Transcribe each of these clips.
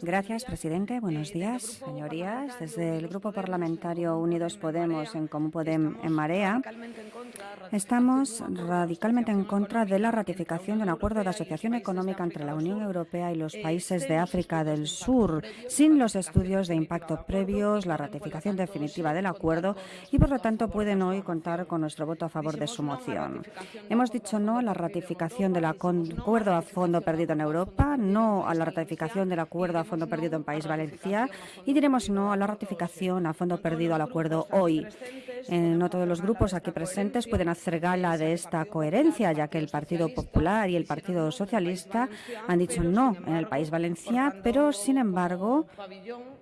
Gracias, presidente. Buenos días, señorías. Desde el Grupo Parlamentario Unidos Podemos en Común Podem en Marea, estamos radicalmente en contra de la ratificación de un acuerdo de asociación económica entre la Unión Europea y los países de África del Sur, sin los estudios de impacto previos, la ratificación definitiva del acuerdo y, por lo tanto, pueden hoy contar con nuestro voto a favor de su moción. Hemos dicho no a la ratificación del acuerdo a fondo perdido en Europa, no a la ratificación del acuerdo a fondo perdido en País Valencia y diremos no a la ratificación a fondo perdido al acuerdo hoy. Eh, no todos los grupos aquí presentes pueden hacer gala de esta coherencia, ya que el Partido Popular y el Partido Socialista han dicho no en el País Valencia, pero, sin embargo,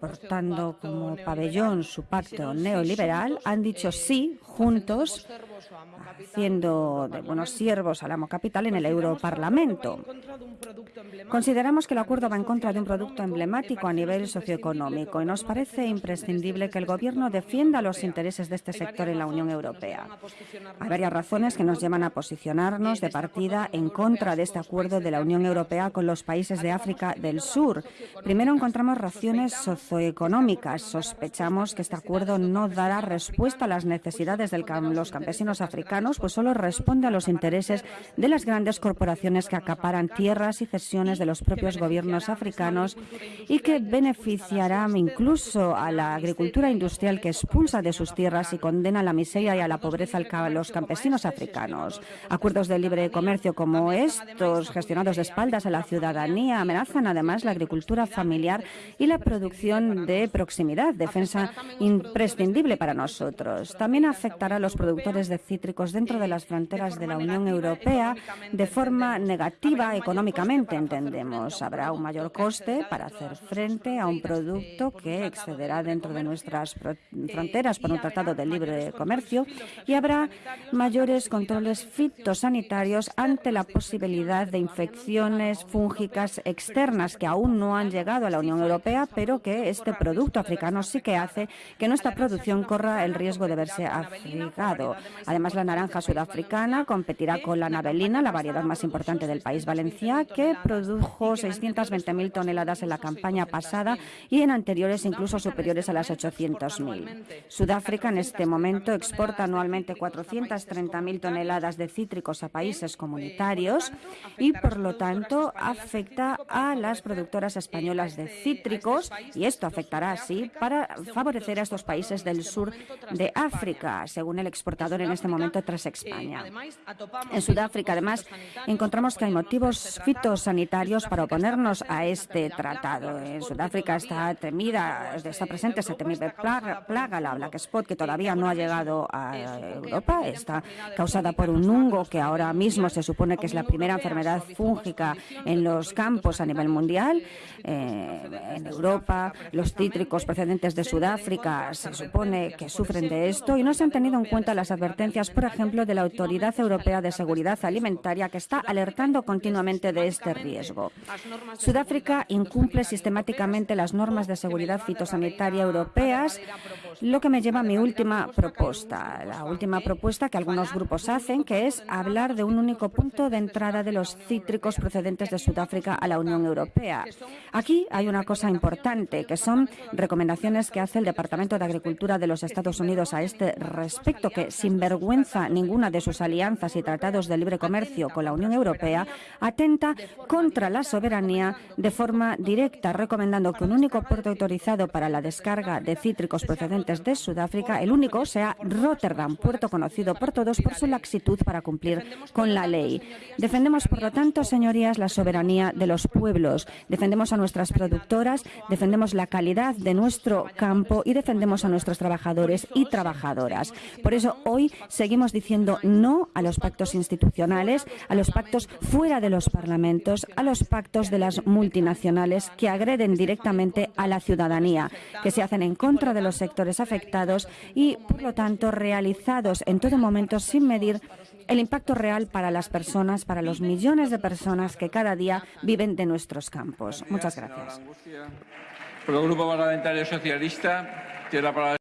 portando como pabellón su pacto neoliberal, han dicho sí juntos haciendo de buenos siervos al amo capital en el Europarlamento. Consideramos que el acuerdo va en contra de un producto emblemático a nivel socioeconómico y nos parece imprescindible que el Gobierno defienda los intereses de este sector en la Unión Europea. Hay varias razones que nos llevan a posicionarnos de partida en contra de este acuerdo de la Unión Europea con los países de África del Sur. Primero, encontramos razones socioeconómicas. Sospechamos que este acuerdo no dará respuesta a las necesidades de los campesinos africanos, pues solo responde a los intereses de las grandes corporaciones que acaparan tierras y cesiones de los propios gobiernos africanos y que beneficiará incluso a la agricultura industrial que expulsa de sus tierras y condena a la miseria y a la pobreza a los campesinos africanos. Acuerdos de libre comercio como estos, gestionados de espaldas a la ciudadanía, amenazan además la agricultura familiar y la producción de proximidad, defensa imprescindible para nosotros. También afectará a los productores de cítricos dentro de las fronteras de la Unión Europea de forma negativa económicamente, entendemos. Habrá un mayor coste para hacer frente a un producto que excederá dentro de nuestras fronteras por un tratado de libre comercio y habrá mayores controles fitosanitarios ante la posibilidad de infecciones fúngicas externas que aún no han llegado a la Unión Europea, pero que este producto africano sí que hace que nuestra producción corra el riesgo de verse afectado. Además, la naranja sudafricana competirá con la navelina, la variedad más importante del país valenciano, que produjo 620.000 toneladas en la campaña pasada y en anteriores incluso superiores a las 800.000. Sudáfrica en este momento exporta anualmente 430.000 toneladas de cítricos a países comunitarios y, por lo tanto, afecta a las productoras españolas de cítricos y esto afectará así para favorecer a estos países del sur de África, según el exportador en este momento tras España. En Sudáfrica, además, encontramos que hay motivos fitosanitarios para oponernos a este tratado. En Sudáfrica está temida, está presente esa temible plaga, plaga, la Black Spot, que todavía no ha llegado a Europa. Está causada por un hongo que ahora mismo se supone que es la primera enfermedad fúngica en los campos a nivel mundial. Eh, en Europa, los cítricos procedentes de Sudáfrica se supone que sufren de esto y no se han tenido en cuenta las advertencias, por ejemplo, de la Autoridad Europea de Seguridad Alimentaria, que está alertando continuamente de este riesgo. Sudáfrica incumple sistemáticamente las normas de seguridad fitosanitaria europeas, lo que me lleva a mi última propuesta. La última propuesta que algunos grupos hacen, que es hablar de un único punto de entrada de los cítricos procedentes de Sudáfrica a la Unión Europea. Aquí hay una cosa importante, que son recomendaciones que hace el Departamento de Agricultura de los Estados Unidos a este respecto, que sin vergüenza ninguna de sus alianzas y tratados de libre comercio con la Unión Europea atenta contra la soberanía de forma directa, recomendando que un único puerto autorizado para la descarga de cítricos procedentes de Sudáfrica, el único, sea Rotterdam, puerto conocido por todos por su laxitud para cumplir con la ley. Defendemos, por lo tanto, señorías, la soberanía de los pueblos, defendemos a nuestras productoras, defendemos la calidad de nuestro campo y defendemos a nuestros trabajadores y trabajadoras. Por eso hoy seguimos diciendo no a los pactos institucionales, a los pactos fuera de los parlamentos, a los pactos de las multinacionales que agreden directamente a la ciudadanía, que se hacen en contra de los sectores afectados y, por lo tanto, realizados en todo momento sin medir el impacto real para las personas, para los millones de personas que cada día viven de nuestros campos. Muchas gracias.